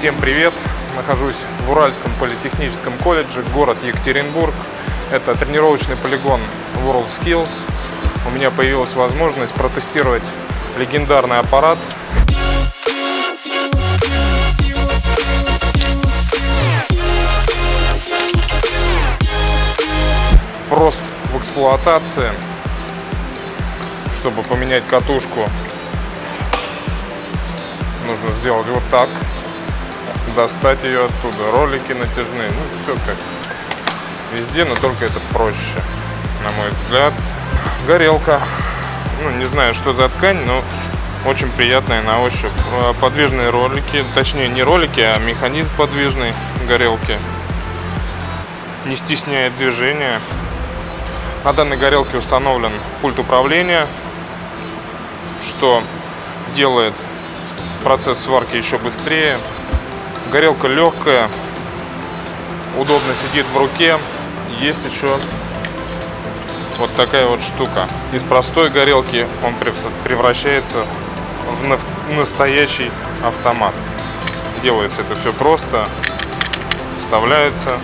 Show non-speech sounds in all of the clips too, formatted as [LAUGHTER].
Всем привет! Нахожусь в Уральском политехническом колледже, город Екатеринбург. Это тренировочный полигон WorldSkills. У меня появилась возможность протестировать легендарный аппарат. Прост в эксплуатации. Чтобы поменять катушку, нужно сделать вот так достать ее оттуда. Ролики натяжные, ну все как везде, но только это проще, на мой взгляд. Горелка, ну не знаю, что за ткань, но очень приятная на ощупь. Э, подвижные ролики, точнее не ролики, а механизм подвижной горелки. Не стесняет движения. На данной горелке установлен пульт управления, что делает процесс сварки еще быстрее. Горелка легкая, удобно сидит в руке. Есть еще вот такая вот штука. Из простой горелки он превращается в настоящий автомат. Делается это все просто. Вставляется,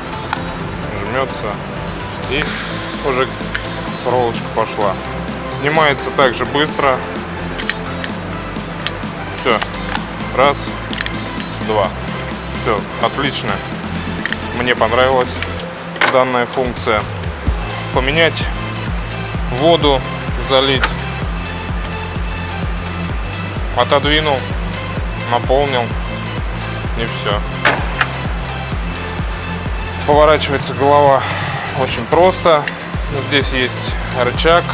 жмется и уже проволочка пошла. Снимается также быстро. Все. Раз, два. Все, отлично. Мне понравилась данная функция. Поменять воду, залить. Отодвинул, наполнил и все. Поворачивается голова очень просто. Здесь есть рычаг,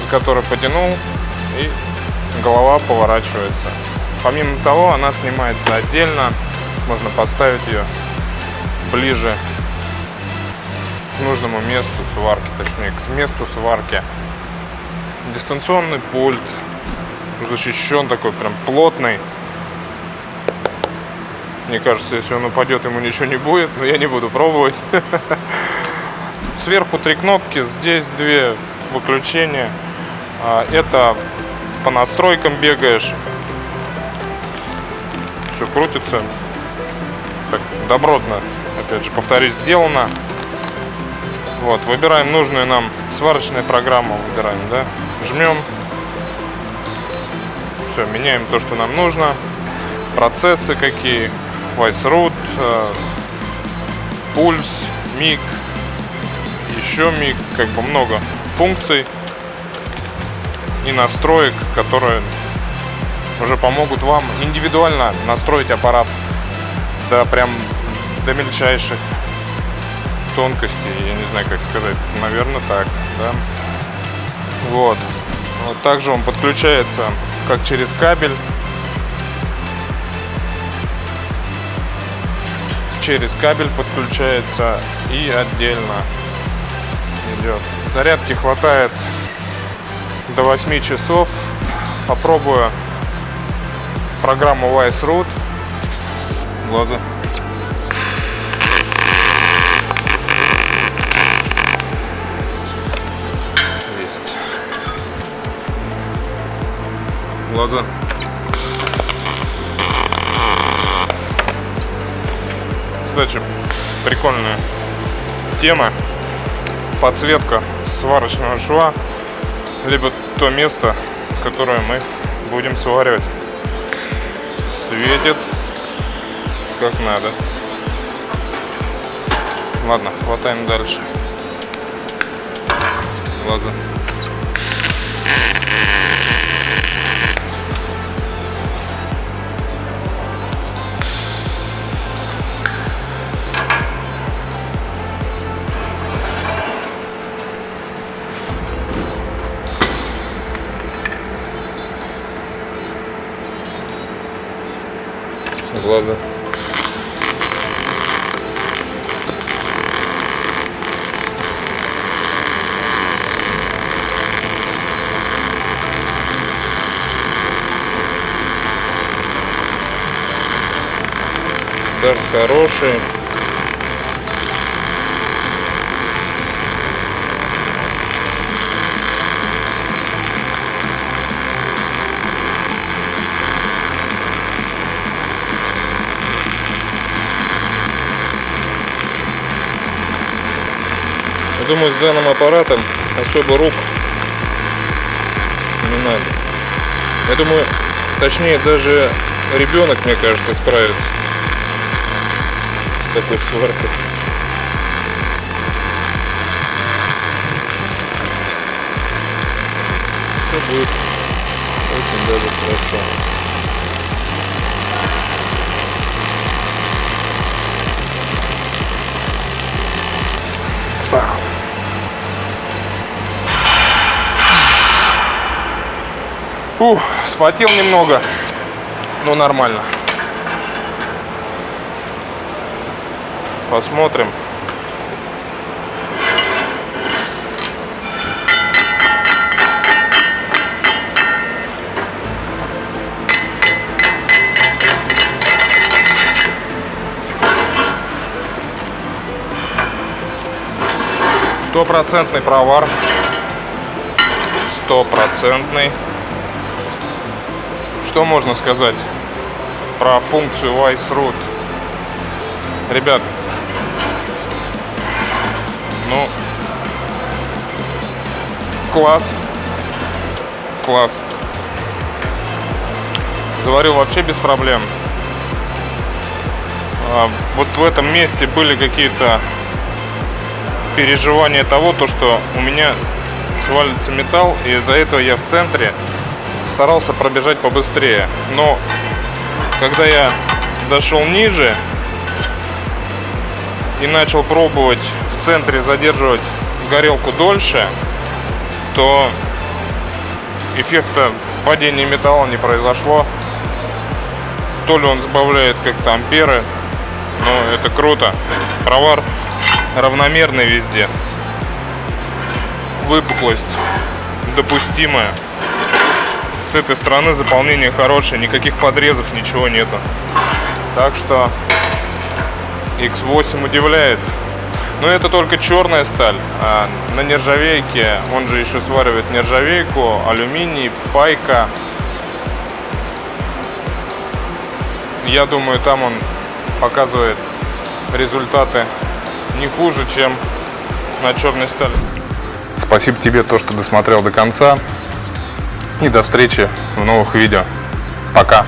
за который потянул и голова поворачивается. Помимо того, она снимается отдельно можно поставить ее ближе к нужному месту сварки, точнее к месту сварки. Дистанционный пульт, защищен такой, прям плотный. Мне кажется, если он упадет, ему ничего не будет, но я не буду пробовать. [LAUGHS] Сверху три кнопки, здесь две выключения. А, это по настройкам бегаешь. Все крутится так добротно, опять же, повторюсь, сделано. Вот, выбираем нужную нам сварочную программу, выбираем, да, жмем. Все, меняем то, что нам нужно. Процессы какие, Vice э, пульс, миг, еще миг, как бы много функций и настроек, которые уже помогут вам индивидуально настроить аппарат до прям до мельчайших тонкостей, я не знаю, как сказать, наверное, так, да. Вот. вот. Также он подключается как через кабель, через кабель подключается и отдельно идет. Зарядки хватает до 8 часов. Попробую программу Wise Root глаза. Есть. Глаза. Кстати, прикольная тема. Подсветка сварочного шва, либо то место, которое мы будем сваривать. Светит как надо. Ладно, хватаем дальше. Глаза. глаза. удар хороший. Думаю, с данным аппаратом особо рук не надо. Я думаю, точнее даже ребенок, мне кажется, справится такой сваркой. Все будет очень даже хорошо. Фух, спотел немного, но нормально. Посмотрим. Стопроцентный провар. Стопроцентный. Что можно сказать про функцию Wise Root? Ребят, ну, класс, класс. Заварил вообще без проблем. А, вот в этом месте были какие-то переживания того, то, что у меня свалится металл, и из-за этого я в центре старался пробежать побыстрее. Но когда я дошел ниже и начал пробовать в центре задерживать горелку дольше, то эффекта падения металла не произошло. То ли он сбавляет как-то амперы, но это круто. Провар равномерный везде. Выпуклость допустимая. С этой стороны заполнение хорошее, никаких подрезов, ничего нету. Так что X8 удивляет. Но это только черная сталь. А на нержавейке, он же еще сваривает нержавейку, алюминий, пайка. Я думаю, там он показывает результаты не хуже, чем на черной стали. Спасибо тебе, то, что досмотрел до конца. И до встречи в новых видео. Пока.